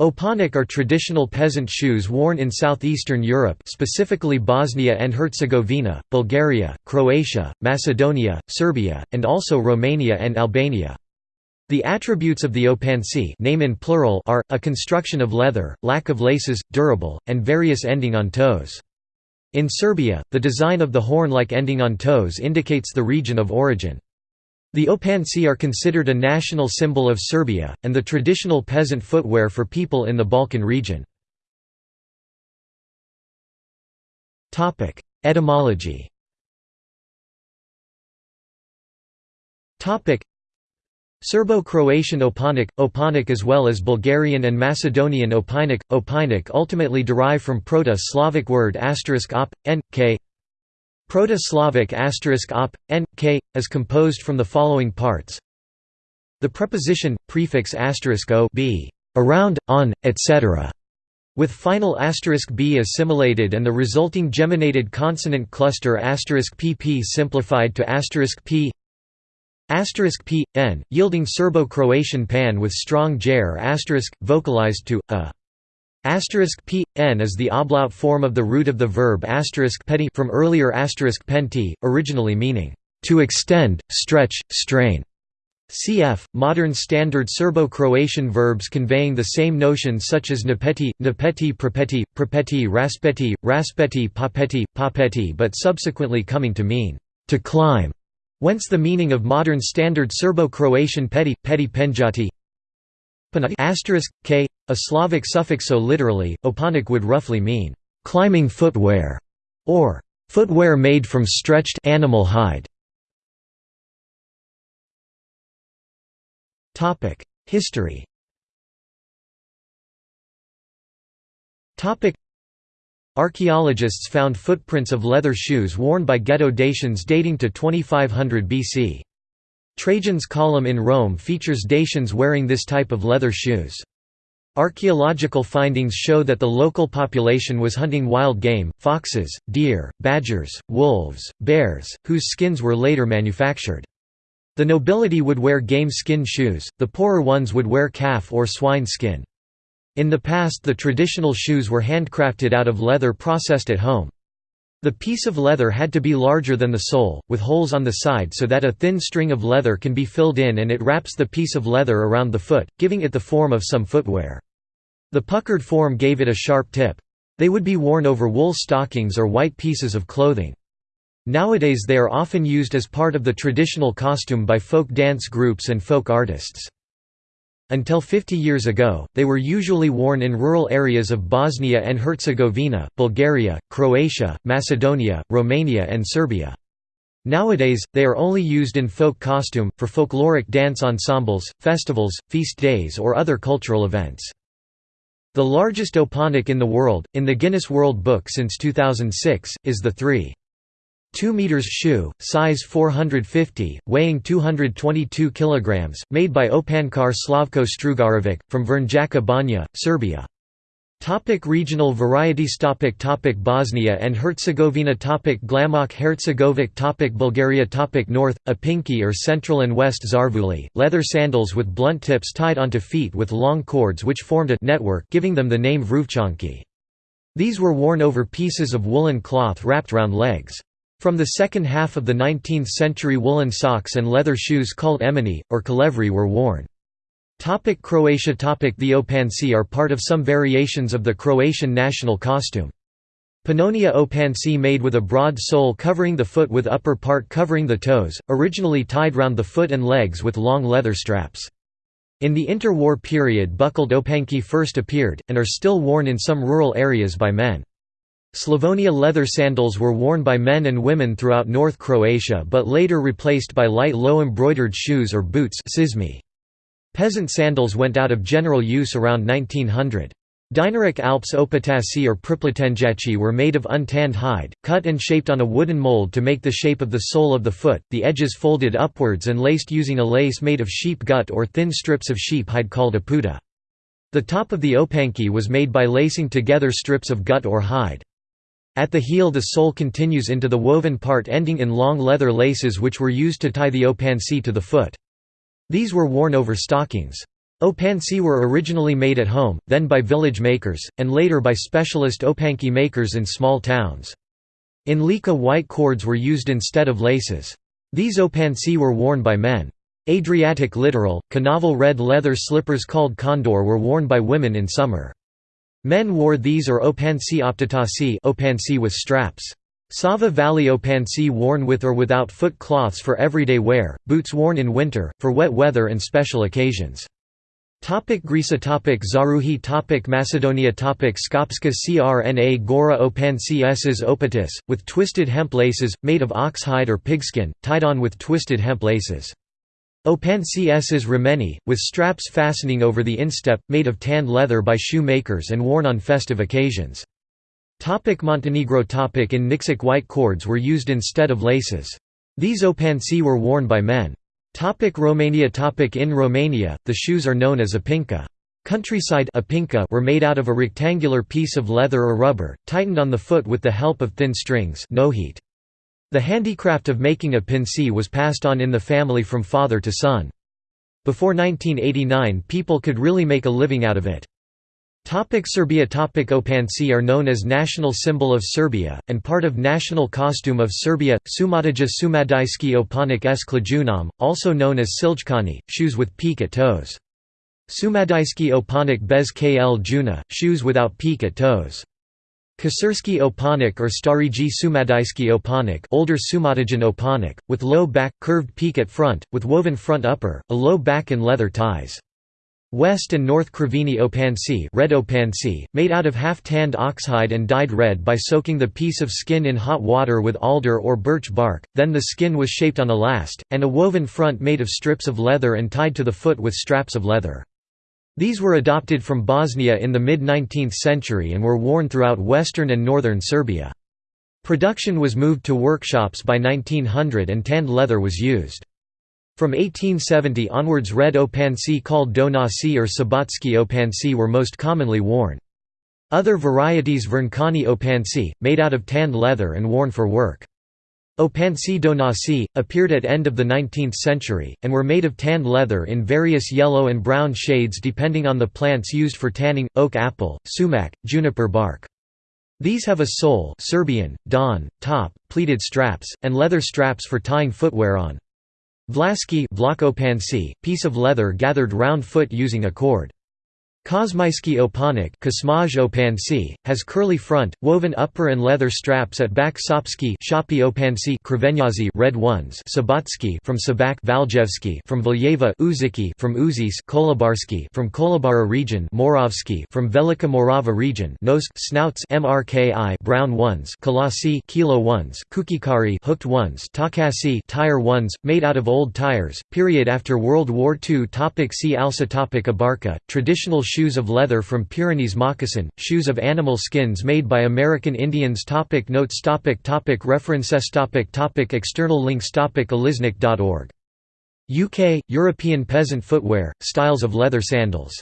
Opanik are traditional peasant shoes worn in southeastern Europe specifically Bosnia and Herzegovina, Bulgaria, Croatia, Macedonia, Serbia, and also Romania and Albania. The attributes of the opanci name in plural are, a construction of leather, lack of laces, durable, and various ending on toes. In Serbia, the design of the horn-like ending on toes indicates the region of origin. The opanci are considered a national symbol of Serbia, and the traditional peasant footwear for people in the Balkan region. Etymology Serbo-Croatian Opanik, Opanik as well as Bulgarian and Macedonian Opinik, Opinik ultimately derive from Proto-Slavic word op, n, k Proto-Slavic asterisk op, n, k, is composed from the following parts. The preposition, prefix asterisk o b, around, on, etc., with final asterisk b assimilated and the resulting geminated consonant cluster asterisk pp simplified to asterisk p asterisk p n, yielding Serbo-Croatian pan with strong asterisk vocalized to a. Asterisk p n is the ablaut form of the root of the verb asterisk from earlier asterisk penti, originally meaning to extend, stretch, strain. Cf. Modern standard Serbo-Croatian verbs conveying the same notion such as napeti, napeti prepeti, prepeti raspeti, raspeti papeti, papeti but subsequently coming to mean to climb, whence the meaning of modern standard Serbo-Croatian peti, peti penjati k, a Slavic suffix so literally, opanik would roughly mean, "...climbing footwear", or "...footwear made from stretched animal hide". History Archaeologists found footprints of leather shoes worn by Geto-Dacians dating to 2500 BC. Trajan's column in Rome features Dacians wearing this type of leather shoes. Archaeological findings show that the local population was hunting wild game, foxes, deer, badgers, wolves, bears, whose skins were later manufactured. The nobility would wear game skin shoes, the poorer ones would wear calf or swine skin. In the past the traditional shoes were handcrafted out of leather processed at home. The piece of leather had to be larger than the sole, with holes on the side so that a thin string of leather can be filled in and it wraps the piece of leather around the foot, giving it the form of some footwear. The puckered form gave it a sharp tip. They would be worn over wool stockings or white pieces of clothing. Nowadays they are often used as part of the traditional costume by folk dance groups and folk artists. Until 50 years ago, they were usually worn in rural areas of Bosnia and Herzegovina, Bulgaria, Croatia, Macedonia, Romania and Serbia. Nowadays, they are only used in folk costume, for folkloric dance ensembles, festivals, feast days or other cultural events. The largest opanik in the world, in the Guinness World Book since 2006, is the 3. 2 meters shoe, size 450, weighing 222 kilograms, made by Opankar Slavko Strugarovic, from Vrnjačka Banja, Serbia. Topic regional varieties topic topic Bosnia and Herzegovina topic Glamok Herzegovic topic Bulgaria topic North, Apinki or Central and West Zarvuli, leather sandals with blunt tips tied onto feet with long cords which formed a network giving them the name Vruvchanki. These were worn over pieces of woolen cloth wrapped round legs. From the second half of the 19th century woolen socks and leather shoes called emini, or kalevri were worn. Topic Croatia Topic The opanci are part of some variations of the Croatian national costume. Pannonia opanci made with a broad sole covering the foot with upper part covering the toes, originally tied round the foot and legs with long leather straps. In the interwar period buckled opanki first appeared, and are still worn in some rural areas by men. Slavonia leather sandals were worn by men and women throughout North Croatia but later replaced by light low embroidered shoes or boots Peasant sandals went out of general use around 1900. Dinaric Alps opataci or pripletenjaci were made of untanned hide, cut and shaped on a wooden mold to make the shape of the sole of the foot, the edges folded upwards and laced using a lace made of sheep gut or thin strips of sheep hide called a puta. The top of the opanki was made by lacing together strips of gut or hide. At the heel the sole continues into the woven part ending in long leather laces which were used to tie the opanci to the foot. These were worn over stockings. Opansi were originally made at home, then by village makers, and later by specialist opanki makers in small towns. In Lika white cords were used instead of laces. These opansi were worn by men. Adriatic littoral, canaval red leather slippers called condor were worn by women in summer. Men wore these or opansi optatasi opansi with straps. Sava Valley opansi worn with or without foot cloths for everyday wear, boots worn in winter, for wet weather and special occasions. Topic Greece topic Zaruhi topic Macedonia topic Skopska crna Gora opansi ss opatis, with twisted hemp laces, made of oxhide or pigskin, tied on with twisted hemp laces. Opansi ss remeni, with straps fastening over the instep, made of tanned leather by shoemakers and worn on festive occasions. Topic Montenegro topic In Nikšić white cords were used instead of laces. These opansi were worn by men. Topic Romania topic In Romania, the shoes are known as opinka. Countryside opinka were made out of a rectangular piece of leather or rubber, tightened on the foot with the help of thin strings nohit. The handicraft of making a pinci was passed on in the family from father to son. Before 1989 people could really make a living out of it. Topic Serbia Topic Opanci are known as national symbol of Serbia, and part of national costume of Serbia, Sumadija Sumadijski Opanik s also known as Siljkani, shoes with peak at toes. Sumadijski Opanik bez kl Juna, shoes without peak at toes. Kasurski Opanik or Stariji Sumadijski Opanik older Sumadijan Opanik, with low back, curved peak at front, with woven front upper, a low back and leather ties. West and North Krivini Opansi, red Opansi made out of half-tanned oxhide and dyed red by soaking the piece of skin in hot water with alder or birch bark, then the skin was shaped on a last, and a woven front made of strips of leather and tied to the foot with straps of leather. These were adopted from Bosnia in the mid-19th century and were worn throughout western and northern Serbia. Production was moved to workshops by 1900 and tanned leather was used. From 1870 onwards red opansi called donasi or sabatski opansi were most commonly worn. Other varieties Vernkani opansi, made out of tanned leather and worn for work. Opansi donasi, appeared at end of the 19th century, and were made of tanned leather in various yellow and brown shades depending on the plants used for tanning, oak apple, sumac, juniper bark. These have a sole Serbian, don, top, pleated straps, and leather straps for tying footwear on. Vlaski piece of leather gathered round foot using a cord. Kosmyski opanik has curly front, woven upper and leather straps at back Shopi opansi red ones Sabatsky from Sabak Valjevski from Valjeva Uziki from Uzis Kolobarski from Kolubara region Moravski from Velika Morava region Nosk snouts MRKI brown ones Kalasi kilo ones Kukikari hooked ones Takasi tire ones, made out of old tires, period after World War II topic See also topic Abarca, traditional shoes of leather from Pyrenees moccasin, shoes of animal skins made by American Indians. Topic Notes. Topic topic References. Topic topic External links. Topic Aliznik.org. UK, European peasant footwear, styles of leather sandals